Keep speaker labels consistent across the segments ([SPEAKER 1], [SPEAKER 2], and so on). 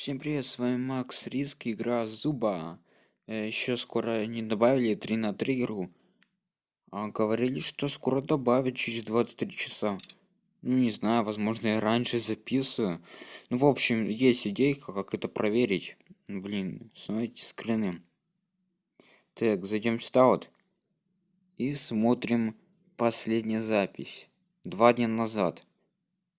[SPEAKER 1] Всем привет, с вами Макс Риск, игра Зуба. Э, Еще скоро не добавили 3 на 3 игру. А говорили, что скоро добавят через 23 часа. Ну, не знаю, возможно, я раньше записываю. Ну, в общем, есть идейка, как это проверить. Ну, Блин, смотрите скрины. Так, зайдем сюда вот. И смотрим последняя запись. Два дня назад.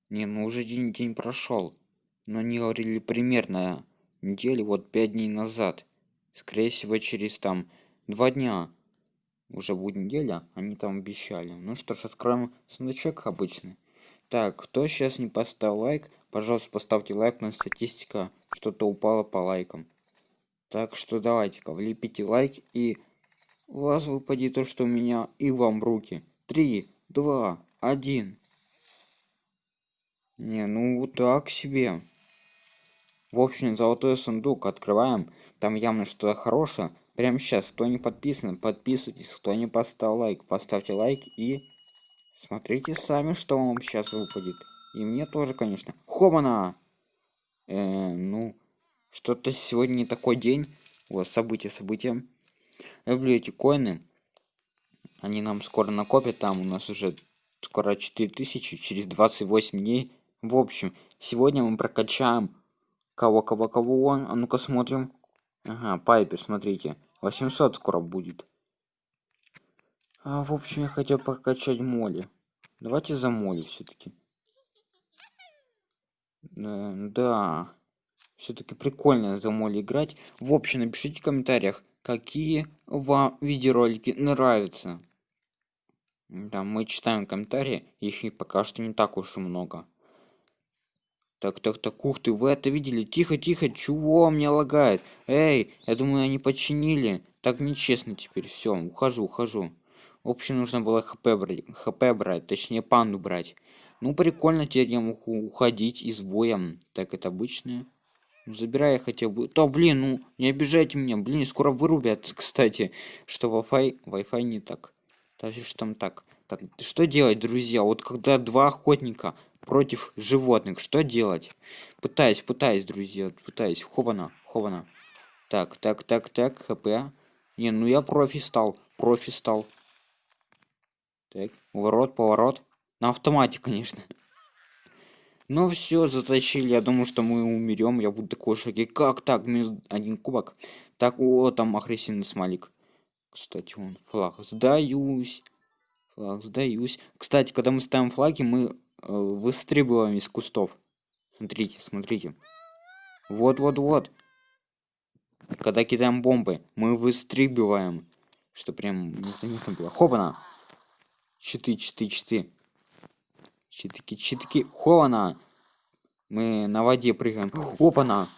[SPEAKER 1] Не, ну уже день, день прошел. Но они говорили примерно недели, вот пять дней назад. Скорее всего, через там два дня. Уже будет неделя, они там обещали. Ну что ж, откроем сундучок обычный. Так, кто сейчас не поставил лайк, пожалуйста, поставьте лайк, на статистика что-то упала по лайкам. Так что давайте-ка, влепите лайк и у вас выпадет то, что у меня и вам руки. Три, два, один. Не, ну так себе. В общем, золотой сундук открываем. Там явно что-то хорошее. Прямо сейчас, кто не подписан, подписывайтесь. Кто не поставил лайк, поставьте лайк и смотрите сами, что вам сейчас выпадет. И мне тоже, конечно. Хобана! Э, ну, что-то сегодня не такой день. Вот, события, события. Люблю эти коины. Они нам скоро накопят. Там у нас уже скоро 4000, через 28 дней. В общем, сегодня мы прокачаем Кого, кого, кого он? А ну-ка смотрим. Ага, Пайпер, смотрите. 800 скоро будет. А, в общем, я хотел прокачать моли. Давайте за моли все-таки. Да, да. Все-таки прикольно за моли играть. В общем, напишите в комментариях, какие вам видеоролики нравятся. Да, мы читаем комментарии, их и пока что не так уж и много. Так, так, так, ух ты, вы это видели? Тихо, тихо, чего меня лагает? Эй, я думаю, они починили. Так нечестно теперь. Все, ухожу, ухожу. В общем, нужно было хп брать, хп брать, точнее панду брать. Ну, прикольно теперь я могу уходить из боя. Так, это обычное. Ну, забирай я хотел бы. Да, блин, ну, не обижайте меня. Блин, скоро вырубят, кстати, что Wi-Fi, Wi-Fi не так. Так, что там так. Так, что делать, друзья? Вот когда два охотника против животных. Что делать? Пытаюсь, пытаюсь, друзья, пытаюсь. Хобана, хобана. Так, так, так, так, хп. Не, ну я профи стал, профи стал. Так, поворот, поворот. На автомате, конечно. Ну все, затащили. Я думаю, что мы умерем. Я буду такой шоке. Как так? Минус один кубок. Так, о, там агрессивный смайлик. Кстати, он флаг. Сдаюсь. Флаг, сдаюсь. Кстати, когда мы ставим флаги, мы Э, выстрибываем из кустов. Смотрите, смотрите. Вот-вот-вот. Когда кидаем бомбы, мы выстрибываем. Что прям незаметно было. Хопана! Читы, читы, читы. Читки, читки. Хована! Мы на воде прыгаем. Опана!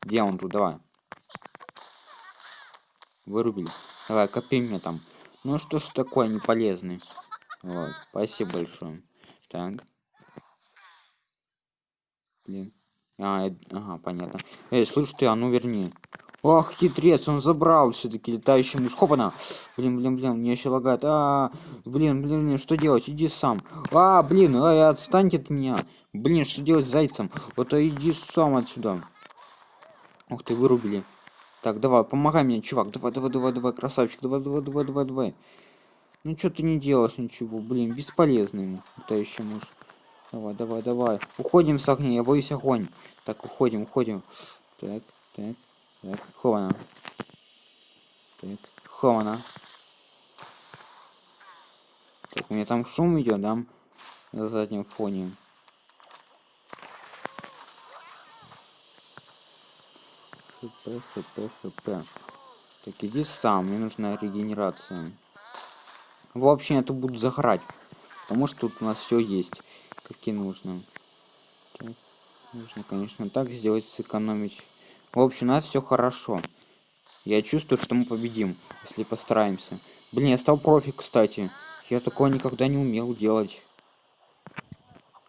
[SPEAKER 1] Где он тут? Давай. Вырубили. Давай, копи мне там. Ну что ж такое неполезный. Вот, спасибо большое. Так. Блин. А, э, ага, понятно. Эй, слышь ты, а ну верни. Ох, хитрец, он забрал все-таки летающий муж. Хопана. Блин, блин, блин, мне еще лагает. А, блин, блин, блин, что делать? Иди сам. А, блин, ай, отстаньте от меня. Блин, что делать с зайцем? Вот а иди сам отсюда. Ух ты, вырубили. Так, давай, помогай мне, чувак. Давай, давай, давай, давай, красавчик. Давай, давай, давай, давай, давай. Ну что ты не делаешь ничего, блин, бесполезный летающий муж. Давай, давай, давай. Уходим с огня, я боюсь огонь. Так, уходим, уходим. Так, так, так. Хована. Так, хована. Так, у меня там шум идет, да? На заднем фоне. Хп, хп, хп. Так, иди сам, мне нужна регенерация. В общем, я тут буду заграть. Потому что тут у нас все есть. Какие нужно. Так, нужно, конечно, так сделать, сэкономить. В общем, у нас все хорошо. Я чувствую, что мы победим, если постараемся. Блин, я стал профи, кстати. Я такое никогда не умел делать.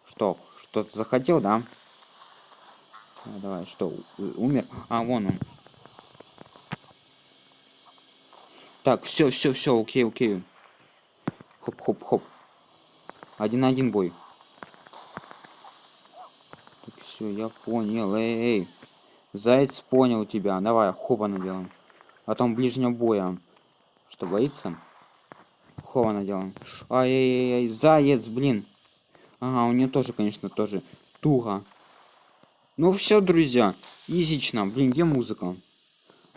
[SPEAKER 1] Что, что-то захотел, да? А, давай, что, умер? А, вон он. Так, все, все, все, окей, окей. Хоп, хоп, хоп. Один на один бой. все, я понял. Эй, эй. Заяц понял тебя. Давай, хопа наделаем. А там ближнего боя. Что, боится? Хова наделаем. Ай-яй-яй, заяц, блин. Ага, у нее тоже, конечно, тоже туго. Ну все, друзья, изично. Блин, где музыка?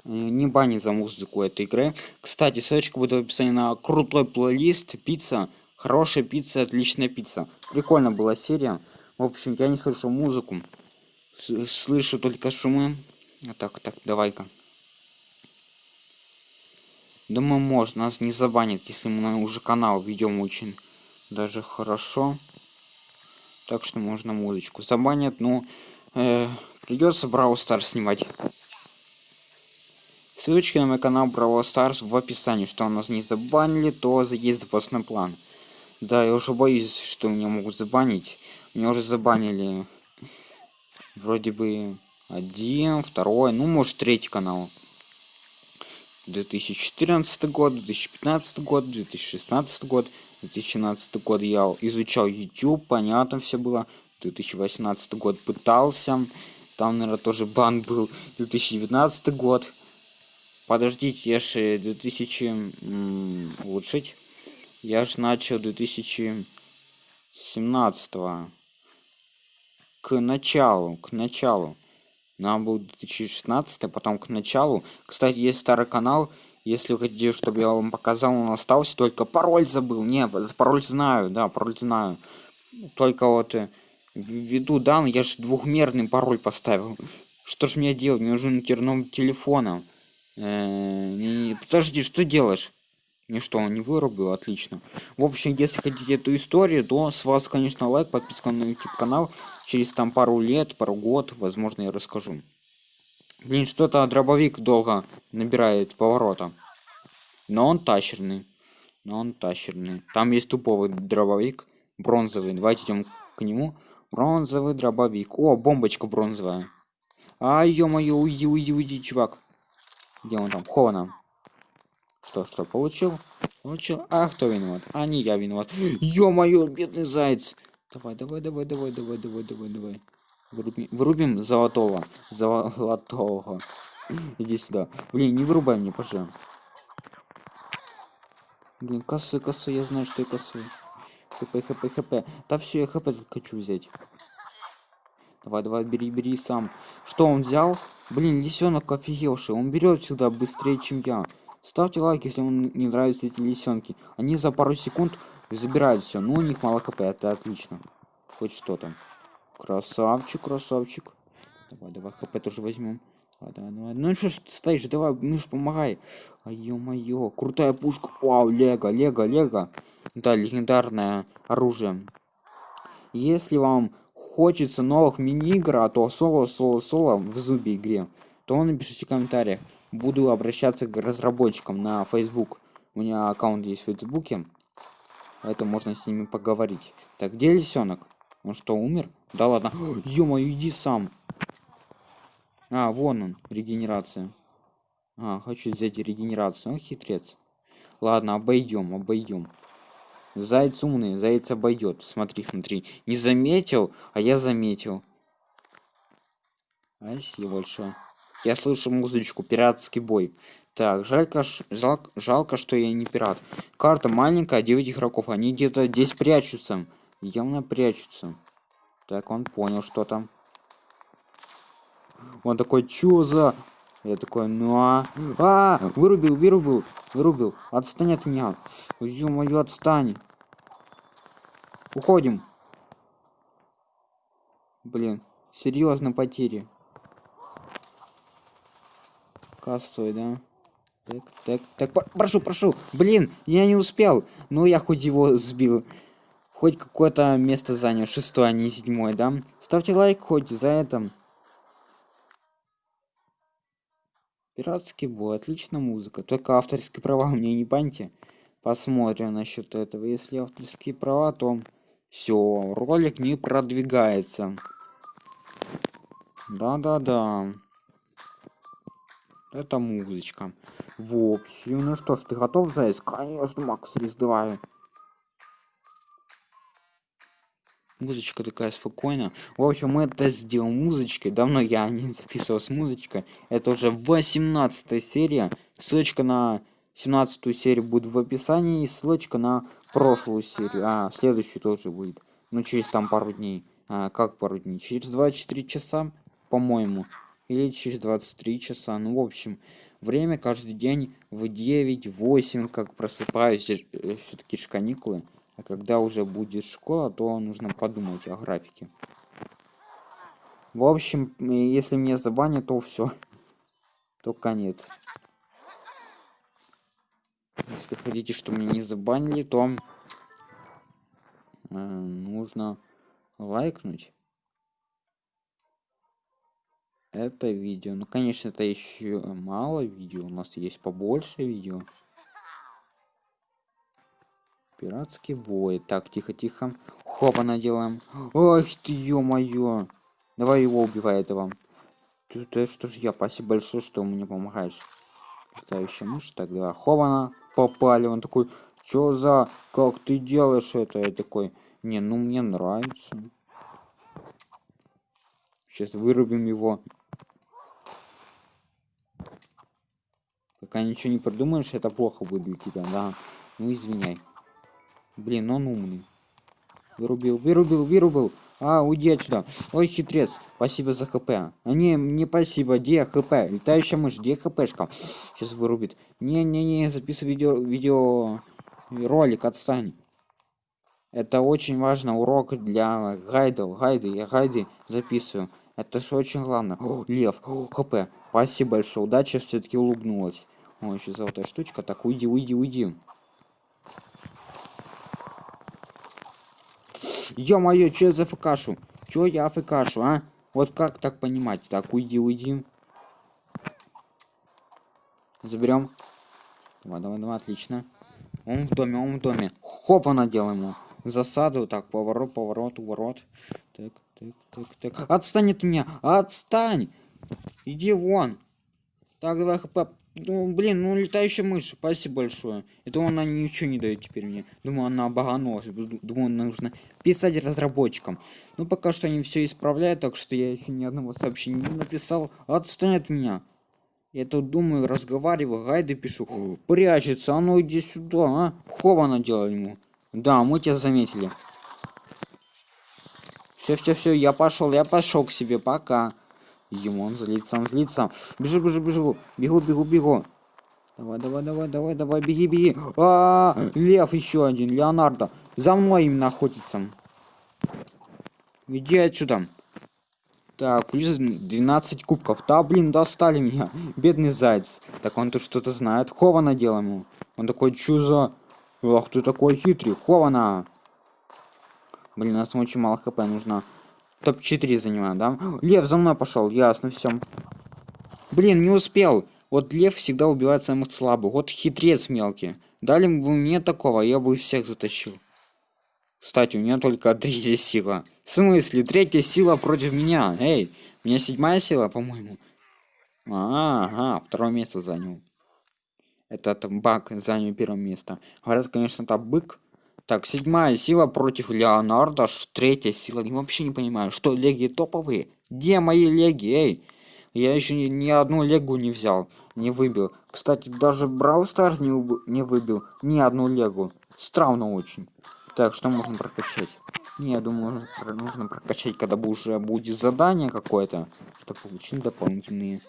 [SPEAKER 1] Э, не бани за музыку этой игры. Кстати, ссылочка будет в описании на крутой плейлист. Пицца. Хорошая пицца, отличная пицца. Прикольно была серия. В общем, я не слышу музыку. Слышу только шумы. А так, так, давай-ка. Думаю, можно. Нас не забанят, если мы уже канал ведем очень даже хорошо. Так что можно музычку забанят. Ну, э, придется Brawl Stars снимать. Ссылочки на мой канал Brawl Stars в описании. Что у нас не забанили, то есть запасной план. Да, я уже боюсь, что меня могут забанить. Меня уже забанили. Вроде бы один, второй, ну может третий канал. 2014 год, 2015 год, 2016 год, 2017 год я изучал YouTube, понятно все было. 2018 год пытался, там, наверное, тоже бан был. 2019 год. Подождите, я же 2000 улучшить. Я же начал 2017 к началу, к началу. Нам был 2016, а потом к началу. Кстати, есть старый канал. Если вы хотите, чтобы я вам показал, он остался. Только пароль забыл. Не, пароль знаю, да, пароль знаю. Только вот ввиду данных, я же двухмерный пароль поставил. Что ж мне делать? Мне нужен терном телефона. Э подожди, что делаешь? Ничто, он не вырубил, отлично. В общем, если хотите эту историю, то с вас, конечно, лайк, подписка на YouTube канал. Через там пару лет, пару год, возможно, я расскажу. Блин, что-то дробовик долго набирает поворота. Но он тащерный. Но он тащерный. Там есть туповый дробовик, бронзовый. Давайте идем к нему. Бронзовый дробовик. О, бомбочка бронзовая. А, ё-моё, уйди, уйди, уйди, чувак. Где он там? Хована. Что, что, получил? Получил. А кто виноват? А не я виноват. Ё-моё, бедный заяц. Давай, давай, давай, давай, давай, давай, давай, давай. Вырубим, вырубим золотого. Золотого. Иди сюда. Блин, не вырубай мне, пожалуйста. Блин, косы, косы, я знаю, что я косы. Хп, хп, хп. Да все, я хп хочу взять. Давай, давай, бери, бери сам. Что он взял? Блин, лисенок офигевший. Он берет сюда быстрее, чем я. Ставьте лайк, если вам не нравятся эти лисенки. Они за пару секунд забирают все. Ну, у них мало хп, это отлично. Хоть что-то. Красавчик, красавчик. Давай, давай, хп тоже возьмем. А, давай, давай. Ну что ж ты стоишь, давай, мышь, помогай. А ё-моё, крутая пушка. Вау, лего, лего, лего. Да, легендарное оружие. Если вам хочется новых мини-игр, а то соло, соло, соло в зубе игре, то напишите в комментариях буду обращаться к разработчикам на Facebook. У меня аккаунт есть в Фейсбуке, поэтому можно с ними поговорить. Так, где лисенок? Он что, умер? Да ладно. ё иди сам. А, вон он, регенерация. А, хочу взять регенерацию. О, хитрец. Ладно, обойдем, обойдем. Заяц умный, заяц обойдет. Смотри, смотри. Не заметил, а я заметил. Спасибо большое. Я слышу музычку, пиратский бой. Так, жалько, жалко, жалко, что я не пират. Карта маленькая, 9 игроков. Они где-то здесь прячутся. Явно прячутся. Так, он понял, что там. Он такой, чё за... Я такой, ну а... А, вырубил, вырубил, вырубил. Отстань от меня. Ё-моё, отстань. Уходим. Блин, серьезно потери кассой, да? Так, так, так, прошу, прошу. Блин, я не успел. Ну, я хоть его сбил. Хоть какое-то место занял. Шестое, а не седьмое, да? Ставьте лайк хоть за это. Пиратский бой, отличная музыка. Только авторские права меня не баньте. Посмотрим насчет этого. Если авторские права, то все, ролик не продвигается. Да-да-да. Это музычка. В общем, ну что ж, ты готов, Заяц? Конечно, Макс, раздавай. Музычка такая спокойная. В общем мы это сделаем музычкой. Давно я не записывал с музычкой. Это уже 18 серия. Ссылочка на 17 серию будет в описании. И ссылочка на прошлую серию. А следующую тоже будет. Ну через там пару дней. А, как пару дней? Через 24 часа по-моему. Или через 23 часа. Ну в общем время каждый день в 9 8 как просыпаюсь. Э, все-таки ж каникулы а когда уже будет школа то нужно подумать о графике. В общем если мне забанят то все то конец. Если хотите что меня не забанили то э, нужно лайкнуть это видео. Ну конечно это еще мало видео. У нас есть побольше видео пиратский бой. Так тихо тихо. Хопа наделаем. Ой ты ё-моё. Давай его убивай этого ты, что ж я спасибо большое что мне помогаешь. Летающая мышь. Тогда хована попали. Он такой чё за как ты делаешь это? Я такой не ну мне нравится сейчас вырубим его. Пока ничего не придумаешь это плохо будет для тебя да? Ну извиняй блин он умный. Вырубил вырубил вырубил. А уйди отсюда. Ой хитрец. Спасибо за хп. А не не спасибо. Где хп? Летающая мышь. Где хпшка? Сейчас вырубит. Не не не записывай видео видео ролик отстань. Это очень важно урок для гайдов. Гайды я гайды записываю. Это же очень главное. О, лев. О, хп. Спасибо большое. Удача все-таки улыбнулась. О, еще золотая штучка. Так, уйди, уйди, уйди. Ё-моё, я за фкашу? Чё я фкашу, а? Вот как так понимать? Так, уйди, уйди. Заберем. Давай, давай, давай, отлично. Он в доме, он в доме. Хопа надел ему. Засаду, так, поворот, поворот, уворот. Так, так, так, так. Отстань от меня, отстань! Иди вон. Так, давай хп ну, блин, ну летающая мышь, спасибо большое. Это она ничего не дает теперь мне. Думаю, она обоганулась. Думаю, нужно писать разработчикам. Ну, пока что они все исправляют, так что я еще ни одного сообщения не написал. Отстань от меня. Я тут думаю, разговариваю, гайды пишу. Прячется, а ну иди сюда, а? Хова делала ему. Да, мы тебя заметили. Все, все, все, я пошел, я пошел к себе, пока. Ему он злится, он злится. Бежу, бежу, бежу. Бегу, бегу, бегу. Давай, давай, давай, давай, давай, беги, беги. А, -а, -а лев еще один, Леонардо. За мной именно охотится. Иди отсюда. Так, плюс 12 кубков. Да, блин, достали меня. Бедный заяц. Так он тут что-то знает. Хована делаем ему. Он такой, чё за... Ах, ты такой хитрый. Хована. Блин, у нас очень мало хп нужно топ-4 занимаем, да? Лев за мной пошел, ясно, все. Блин, не успел. Вот лев всегда убивает самых слабых. Вот хитрец мелкий. Дали бы мне такого, я бы всех затащил. Кстати, у меня только третья сила. В смысле, третья сила против меня? Эй, у меня седьмая сила, по-моему. ага, второе место занял. Этот баг занял первое место. Говорят, конечно, это бык так, седьмая сила против Леонардо, третья сила. Я вообще не понимаю, что леги топовые? Где мои леги, эй? Я еще ни, ни одну легу не взял, не выбил. Кстати, даже Брау Старс не, не выбил ни одну легу. Странно очень. Так, что можно прокачать? Не, я думаю, нужно прокачать, когда уже будет задание какое-то, чтобы получить дополнительные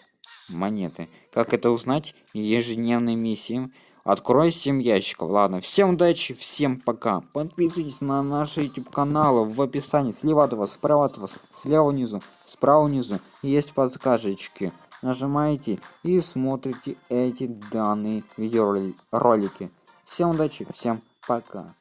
[SPEAKER 1] монеты. Как это узнать? Ежедневные миссии. Открой 7 ящиков. Ладно, всем удачи, всем пока. Подписывайтесь на наши YouTube каналы в описании. Слева от вас, справа от вас, слева внизу, справа внизу. Есть подсказочки. Нажимаете и смотрите эти данные видеоролики. Всем удачи, всем пока.